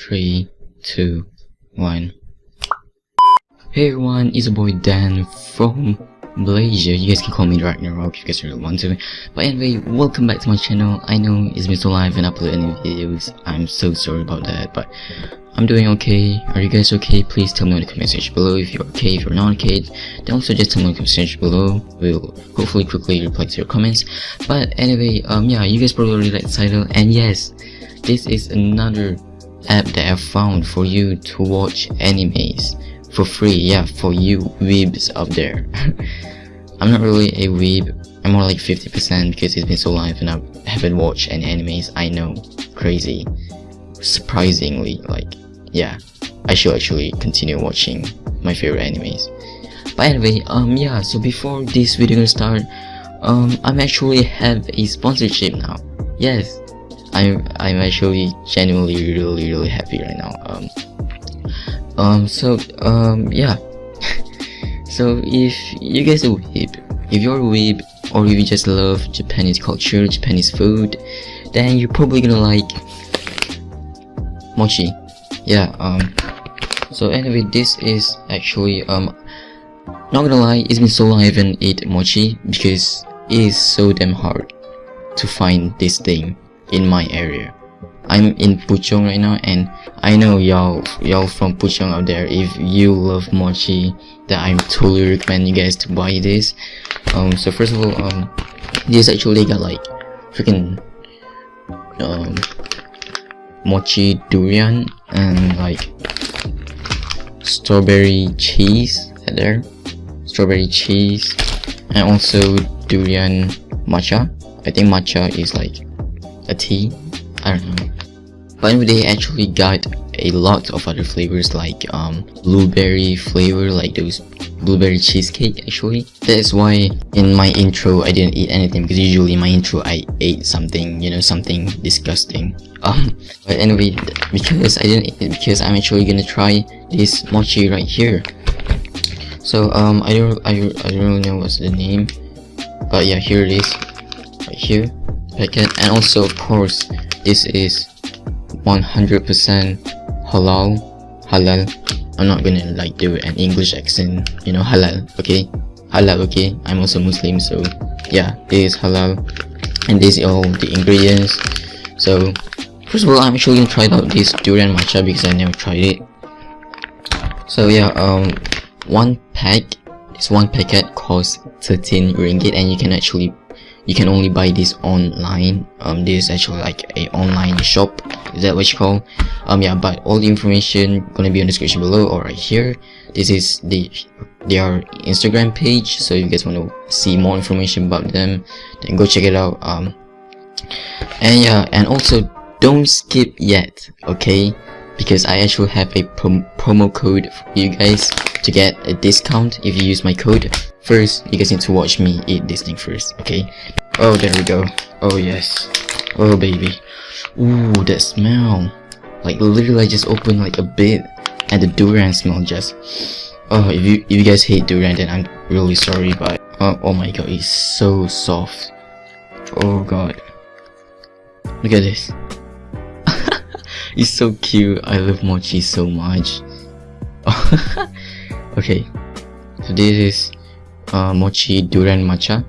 Three, two, one. Hey everyone, it's your boy Dan from Malaysia. You guys can call me Ragnarok if you guys really want to. But anyway, welcome back to my channel. I know it's been so long I haven't uploaded any videos. I'm so sorry about that, but I'm doing okay. Are you guys okay? Please tell me in the comment section below if you're okay, if you're not okay. Then also just tell me in the comment section below. We'll hopefully quickly reply to your comments. But anyway, um yeah, you guys probably already like the title. And yes, this is another app that I found for you to watch animes for free. Yeah for you weebs up there. I'm not really a weeb. I'm more like 50% because it's been so long and I haven't watched any animes. I know. Crazy. Surprisingly like yeah. I should actually continue watching my favorite animes. By the way um yeah so before this video gonna start um I'm actually have a sponsorship now. Yes I'm I'm actually genuinely really really happy right now. Um, um so um yeah. so if you guys are weeb, if you're a weeb or if you just love Japanese culture, Japanese food, then you're probably gonna like mochi. Yeah. Um. So anyway, this is actually um. Not gonna lie, it's been so long I haven't ate mochi because it is so damn hard to find this thing in my area. I'm in Puchong right now and I know y'all y'all from Puchong out there if you love mochi that I'm totally recommend you guys to buy this. Um so first of all um this actually got like freaking um mochi durian and like strawberry cheese there strawberry cheese and also durian matcha I think matcha is like a tea? I don't know. But anyway, they actually got a lot of other flavors like um, blueberry flavor like those blueberry cheesecake actually. That is why in my intro I didn't eat anything because usually in my intro I ate something you know something disgusting. Um but anyway because I didn't eat it because I'm actually gonna try this mochi right here. So um I don't I, I don't really know what's the name. But yeah here it is. Right here packet and also of course this is 100% halal halal. I'm not gonna like do an English accent you know halal okay? Halal okay? I'm also Muslim so yeah this is halal. And these are all the ingredients. So first of all I'm actually gonna try out this durian matcha because I never tried it. So yeah um one pack this one packet costs 13 ringgit and you can actually you can only buy this online. Um this is actually like a online shop. Is that what you call? Um yeah but all the information gonna be in the description below or right here. This is the their instagram page so if you guys want to see more information about them then go check it out um. And yeah and also don't skip yet okay? Because I actually have a prom promo code for you guys to get a discount if you use my code First, you guys need to watch me eat this thing first, okay? Oh, there we go. Oh, yes. Oh, baby. Ooh, that smell. Like, literally, I just opened like a bit and the durian smell just... Oh, if you if you guys hate durian, then I'm really sorry, but... Oh, oh my god, it's so soft. Oh god. Look at this. it's so cute. I love mochi so much. okay. So this is uh, mochi durian matcha.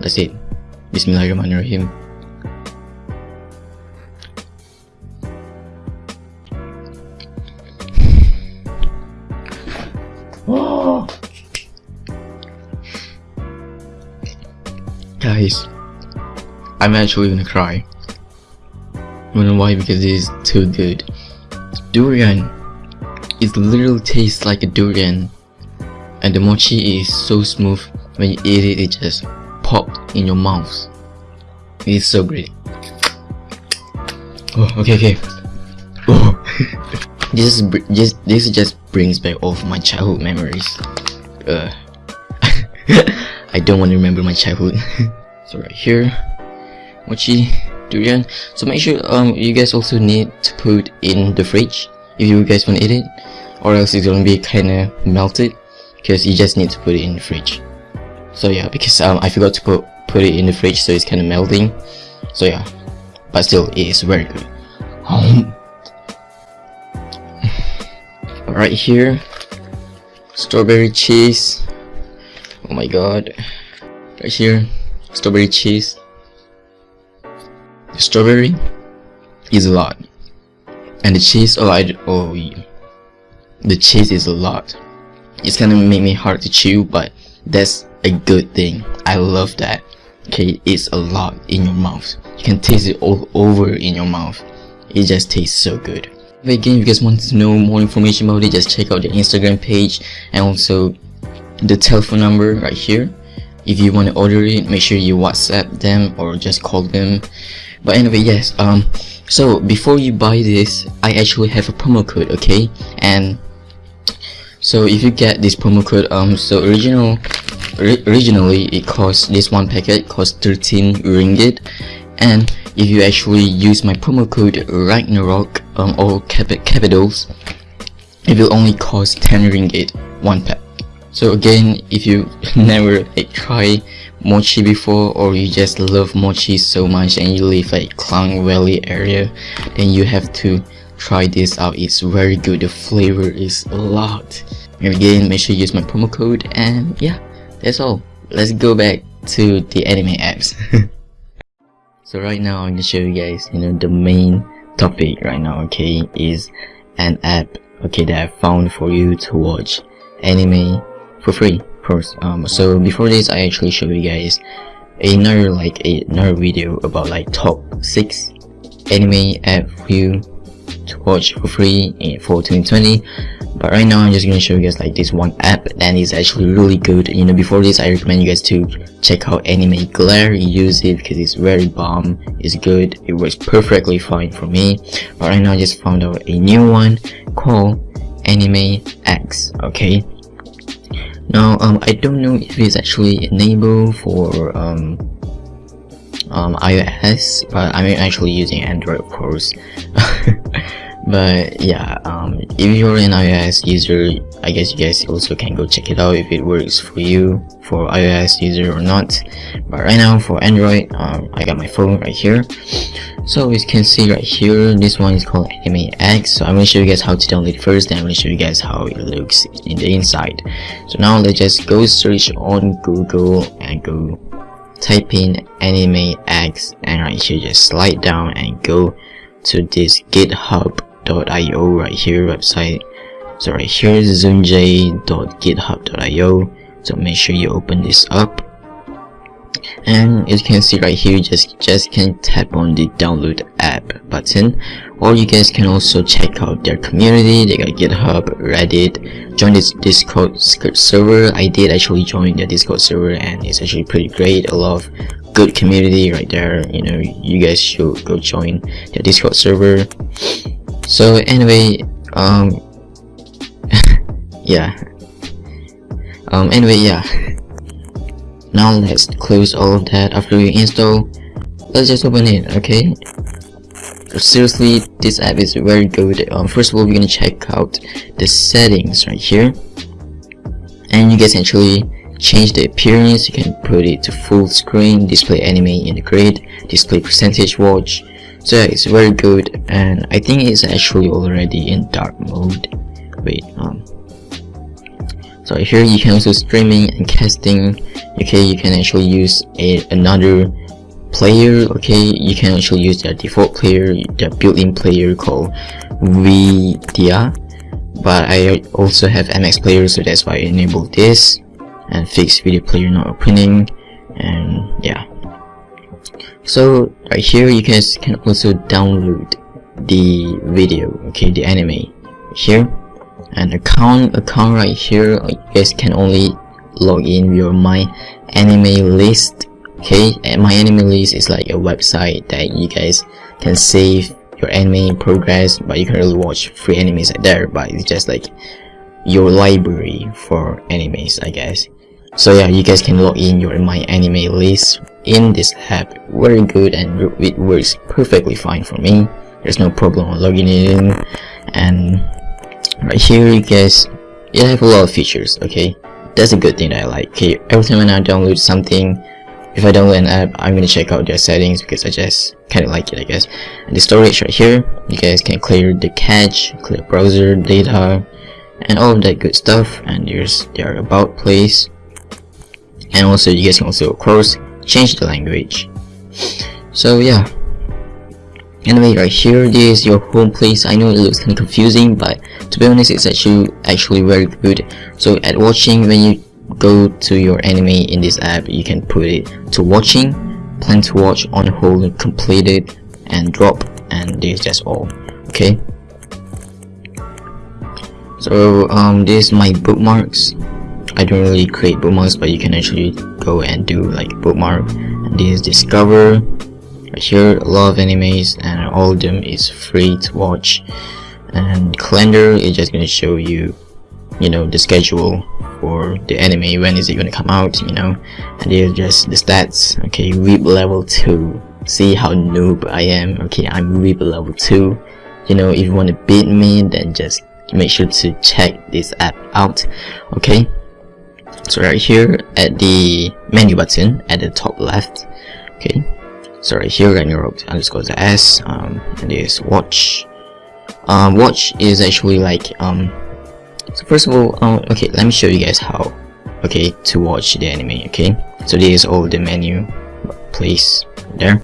That's it. Bismillahirrahmanirrahim guys i'm actually gonna cry. You know why because it is too good. Durian it literally tastes like a durian. And the mochi is so smooth when you eat it it just popped in your mouth. It's so great. Oh okay okay. Oh. This is just this just brings back all of my childhood memories. Uh I don't want to remember my childhood. So right here mochi durian. So make sure um you guys also need to put in the fridge if you guys want to eat it or else it's gonna be kind of melted because you just need to put it in the fridge. So yeah because um, I forgot to put put it in the fridge so it's kind of melting. So yeah but still it is very good. Right here strawberry cheese. Oh my god. Right here strawberry cheese. The strawberry is a lot and the cheese oh oh the cheese is a lot. It's gonna make me hard to chew but that's a good thing. I love that. Okay it's a lot in your mouth. You can taste it all over in your mouth. It just tastes so good. Again if you guys want to know more information about it just check out the instagram page and also the telephone number right here. If you want to order it make sure you whatsapp them or just call them. But anyway yes um so before you buy this i actually have a promo code okay? And so if you get this promo code um so original originally it cost this one packet cost 13 ringgit. And if you actually use my promo code Ragnarok um, all cap capitals it will only cost 10 ringgit one pack. So again if you never like, try mochi before or you just love mochi so much and you live like Klang Valley area then you have to try this out. It's very good. The flavor is a lot. And again make sure you use my promo code and yeah that's all. Let's go back to the anime apps. So right now i'm gonna show you guys you know the main topic right now okay is an app okay that i found for you to watch anime for free course um so before this i actually show you guys another like another video about like top six anime app for you to watch for free for 2020 but right now i'm just gonna show you guys like this one app and it's actually really good. You know before this i recommend you guys to check out anime glare. Use it because it's very bomb. It's good. It works perfectly fine for me. But right now i just found out a new one called anime x okay now um i don't know if it's actually enabled for um um ios but i'm actually using android of course but yeah um, if you're an ios user i guess you guys also can go check it out if it works for you for ios user or not. But right now for android um, i got my phone right here. So as you can see right here this one is called anime x. So i'm going to show you guys how to download it first then i'm going to show you guys how it looks in the inside. So now let's just go search on google and go type in anime x and right here just slide down and go to this github github.io right here website. So right here is zoomj.github.io so make sure you open this up. And as you can see right here just just can tap on the download app button. Or you guys can also check out their community. They got github reddit. Join this discord server. I did actually join the discord server and it's actually pretty great. A lot of good community right there. You know you guys should go join the discord server so anyway um yeah. Um anyway yeah. Now let's close all of that after we install. Let's just open it okay? Seriously this app is very good. Um first of all we're gonna check out the settings right here. And you guys actually change the appearance. You can put it to full screen display anime in the grid display percentage watch so yeah, it's very good and I think it's actually already in dark mode. Wait um so here you can also streaming and casting. Okay you can actually use a another player okay? You can actually use their default player their built-in player called Vidya but I also have MX player so that's why I enable this and fix video player not opening. And yeah so right here you guys can also download the video okay the anime here. And account account right here you guys can only log in your my anime list okay? And MyAnimeList is like a website that you guys can save your anime progress but you can really watch free animes there but it's just like your library for animes i guess. So yeah you guys can log in your my anime list in this app. Very good and it works perfectly fine for me. There's no problem logging in. And right here you guys you have a lot of features okay? That's a good thing that I like okay? Every time when I download something if I download an app I'm gonna check out their settings because I just kind of like it I guess. And the storage right here you guys can clear the cache clear browser data and all of that good stuff. And there's their about place. And also you guys can also of course change the language. So yeah. Anyway right here this is your home place. I know it looks kind of confusing but to be honest it's actually actually very good. So at watching when you go to your anime in this app you can put it to watching plan to watch on hold completed and drop and this is just all. Okay? So um this is my bookmarks I don't really create bookmarks but you can actually go and do like bookmark. And this is discover right here a lot of animes and all of them is free to watch. And calendar is just gonna show you you know the schedule for the anime when is it gonna come out you know? And here's just the stats. Okay weeb level 2 see how noob I am. Okay I'm weeb level 2 you know if you want to beat me then just make sure to check this app out. Okay so right here at the menu button at the top left okay? So right here your underscore the s um and this watch. Um watch is actually like um so first of all um, okay let me show you guys how okay to watch the anime okay? So this is all the menu place there.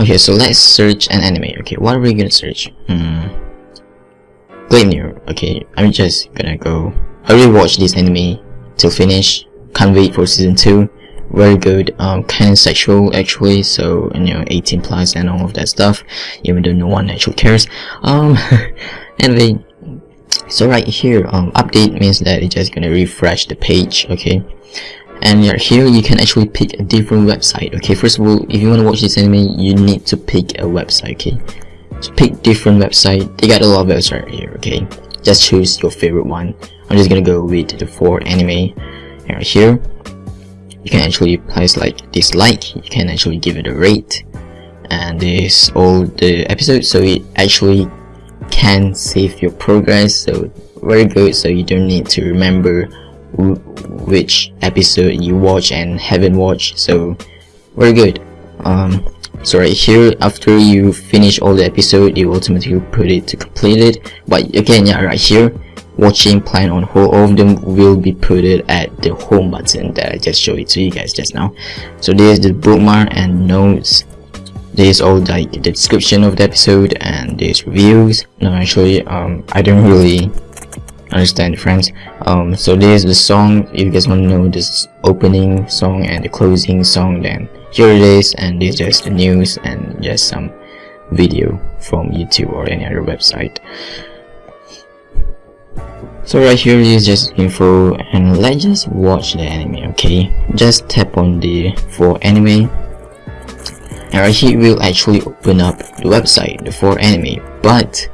Okay so let's search an anime okay? What are we gonna search? Hmm. Gleamir okay? I'm just gonna go I already watched this anime till finish. Can't wait for season 2 very good um kind of sexual actually so you know 18 plus and all of that stuff even though no one actually cares. Um anyway so right here um update means that it's just gonna refresh the page okay? And here you can actually pick a different website okay? First of all if you want to watch this anime you need to pick a website okay? So pick different website. They got a lot of websites right here okay? Just choose your favorite one i'm just gonna go with the 4anime right here. You can actually place like dislike you can actually give it a rate and this all the episodes so it actually can save your progress so very good so you don't need to remember which episode you watch and haven't watched so very good. Um so right here after you finish all the episode you automatically put it to completed but again yeah right here watching plan on hold all of them will be put it at the home button that i just showed it to you guys just now. So there's the bookmark and notes. There's all like the description of the episode and there's reviews. No actually um i don't really understand friends. Um so there's the song. If you guys want to know this opening song and the closing song then here it is. And there's just the news and just some video from youtube or any other website so right here is just info and let's just watch the anime okay? Just tap on the 4anime. And right here will actually open up the website the 4anime but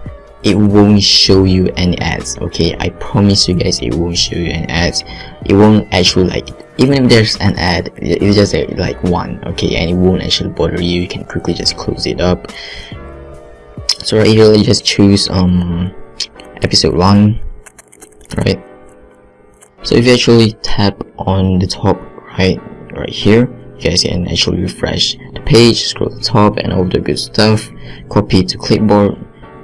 it won't show you any ads okay? I promise you guys it won't show you any ads. It won't actually like even if there's an ad it's just like one okay? And it won't actually bother you. You can quickly just close it up. So right here let's just choose um episode one right? So if you actually tap on the top right right here you guys can actually refresh the page scroll to the top and all the good stuff. Copy to clipboard.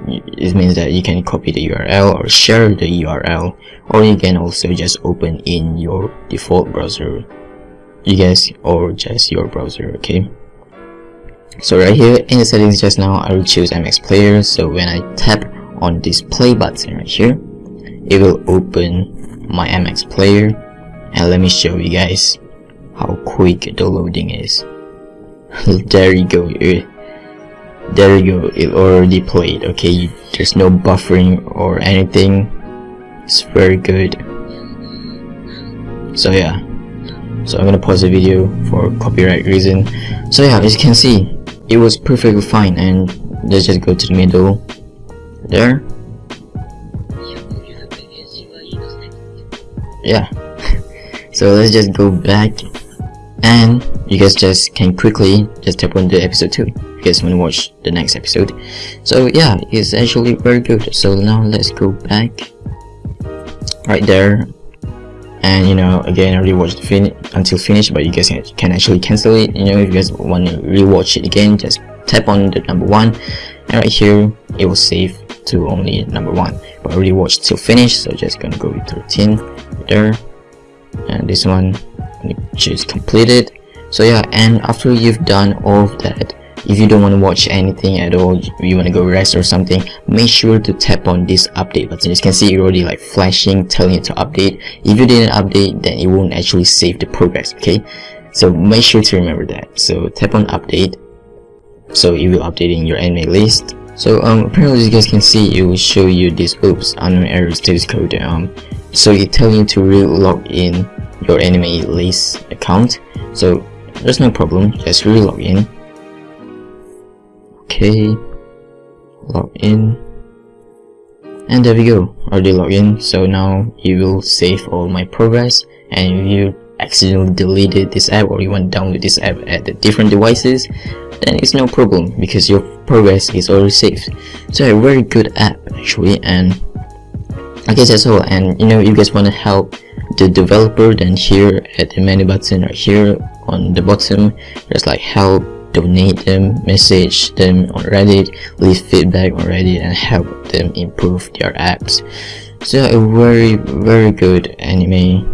It means that you can copy the url or share the url or you can also just open in your default browser. You guys or just your browser okay? So right here in the settings just now i will choose mx player. So when i tap on this play button right here it will open my mx player and let me show you guys how quick the loading is. There you go there you go it already played okay? There's no buffering or anything. It's very good. So yeah. So I'm gonna pause the video for copyright reason. So yeah as you can see it was perfectly fine and let's just go to the middle. There yeah. So let's just go back and you guys just can quickly just tap on the episode 2 if you guys want to watch the next episode? So yeah it's actually very good. So now let's go back right there. And you know again I already watched the fin until finish but you guys can actually cancel it. You know if you guys want to rewatch it again just tap on the number one. And right here it will save to only number one but I already watched till finish so just gonna go with 13 there. And this one just completed. So yeah and after you've done all of that if you don't want to watch anything at all you want to go rest or something make sure to tap on this update button. As you can see it already like flashing telling you to update. If you didn't update then it won't actually save the progress okay? So make sure to remember that. So tap on update. So it will update in your anime list so um apparently as you guys can see it will show you this oops unknown error status code um so it tells you to re-log in your anime list account. So there's no problem just re-log in. Okay log in. And there we go already log in. So now you will save all my progress and if you accidentally deleted this app or you want to download this app at the different devices then it's no problem because your progress is already saved. So a very good app actually and I guess that's all. And you know if you guys want to help the developer then here at the menu button right here on the bottom there's like help donate them, message them on Reddit, leave feedback on Reddit and help them improve their apps. So a very very good anime,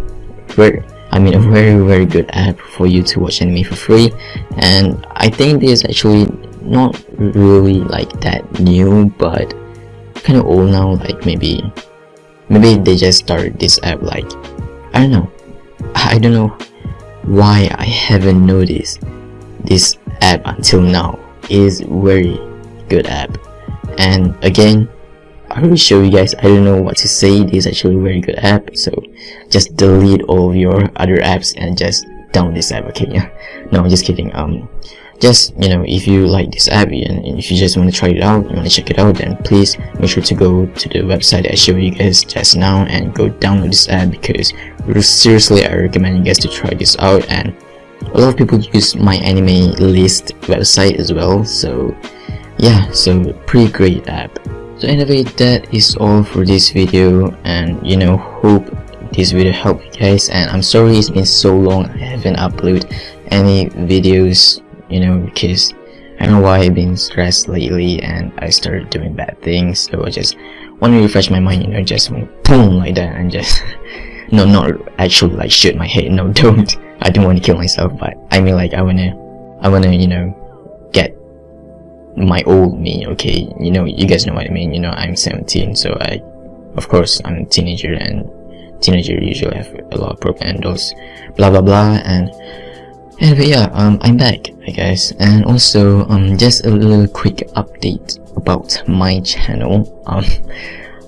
very I mean a very very good app for you to watch anime for free. And I think this is actually not really like that new but kind of old now like maybe maybe they just started this app like I don't know. I don't know why I haven't noticed this app until now. Is very good app. And again I will show you guys I don't know what to say. This is actually a very good app so just delete all your other apps and just download this app okay? Yeah. No I'm just kidding. Um just you know if you like this app and if you just want to try it out you want to check it out then please make sure to go to the website I showed you guys just now and go download this app because seriously I recommend you guys to try this out. And a lot of people use MyAnimeList website as well so yeah so pretty great app so anyway that is all for this video and you know hope this video helped you guys and i'm sorry it's been so long i haven't uploaded any videos you know because i don't know why i've been stressed lately and i started doing bad things. So i just want to refresh my mind you know just boom like that and just no not actually like shoot my head. No don't. I don't want to kill myself, but I mean like I wanna, I wanna, you know, my old me, okay? You know, you guys know what I mean, you know, I'm 17, so I, of course, I'm a teenager and teenager usually have a lot of propagandas, blah blah blah, and anyway, yeah, um, I'm back, I guess, and also, um, just a little quick update about my channel, um,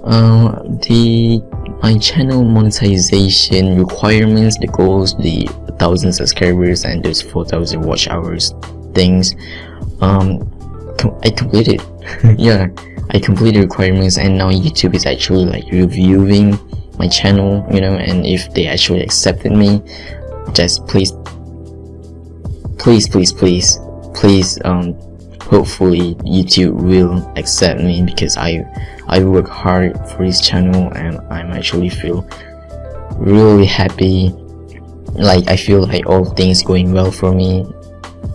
uh, the my channel monetization requirements the goals the thousand subscribers and those 4000 watch hours things um i completed. Yeah i completed requirements and now youtube is actually like reviewing my channel you know and if they actually accepted me just please please please please please um hopefully youtube will accept me because i i work hard for this channel and i'm actually feel really happy. Like I feel like all things going well for me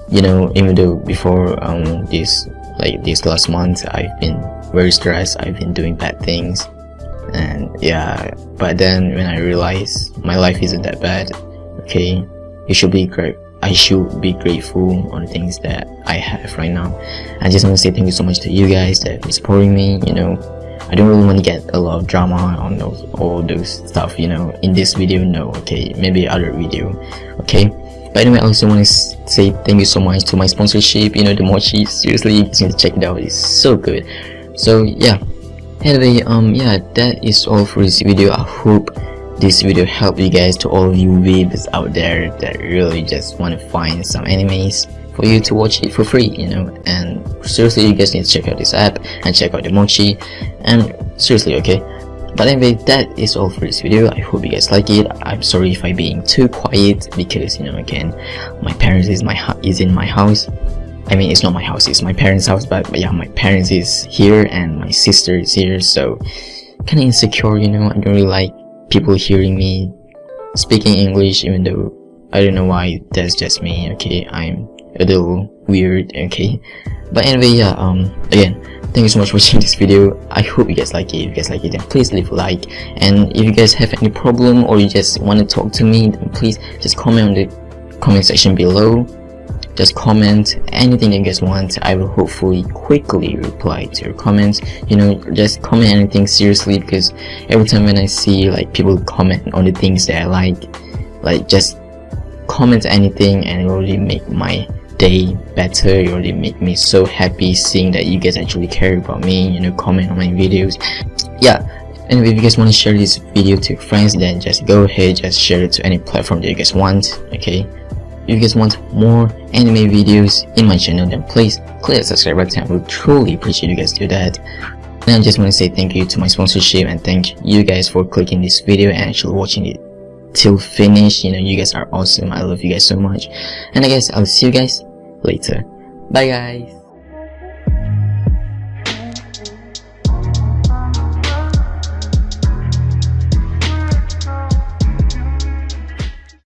you know even though before um this like this last month I've been very stressed I've been doing bad things. And yeah but then when I realized my life isn't that bad okay you should be great I should be grateful on the things that I have right now. I just want to say thank you so much to you guys that been supporting me you know. I don't really want to get a lot of drama on those all those stuff you know in this video no okay maybe other video okay but way, I also want to say thank you so much to my sponsorship you know the mochi. Seriously you need to check it out. It's so good. So yeah. Anyway um yeah that is all for this video. I hope this video helped you guys to all of you weebs out there that really just want to find some animes for you to watch it for free you know. And seriously you guys need to check out this app and check out the mochi. And seriously okay but anyway that is all for this video. I hope you guys like it. I'm sorry if i'm being too quiet because you know again my parents is my is in my house. I mean it's not my house it's my parents house but, but yeah my parents is here and my sister is here so kind of insecure you know? I don't really like people hearing me speaking english even though i don't know why that's just me okay? I'm a little weird okay? But anyway yeah um again thank you so much for watching this video. I hope you guys like it. If you guys like it then please leave a like. And if you guys have any problem or you just want to talk to me then please just comment on the comment section below. Just comment anything you guys want. I will hopefully quickly reply to your comments. You know just comment anything seriously because every time when i see like people comment on the things that i like like just comment anything and it will really make my day better it really make me so happy seeing that you guys actually care about me you know comment on my videos. Yeah anyway if you guys want to share this video to friends then just go ahead just share it to any platform that you guys want okay? If you guys want more anime videos in my channel then please click the subscribe button. I would truly appreciate you guys do that. And I just want to say thank you to my sponsorship and thank you guys for clicking this video and actually watching it till finish. You know you guys are awesome. I love you guys so much. And I guess I'll see you guys later. Bye guys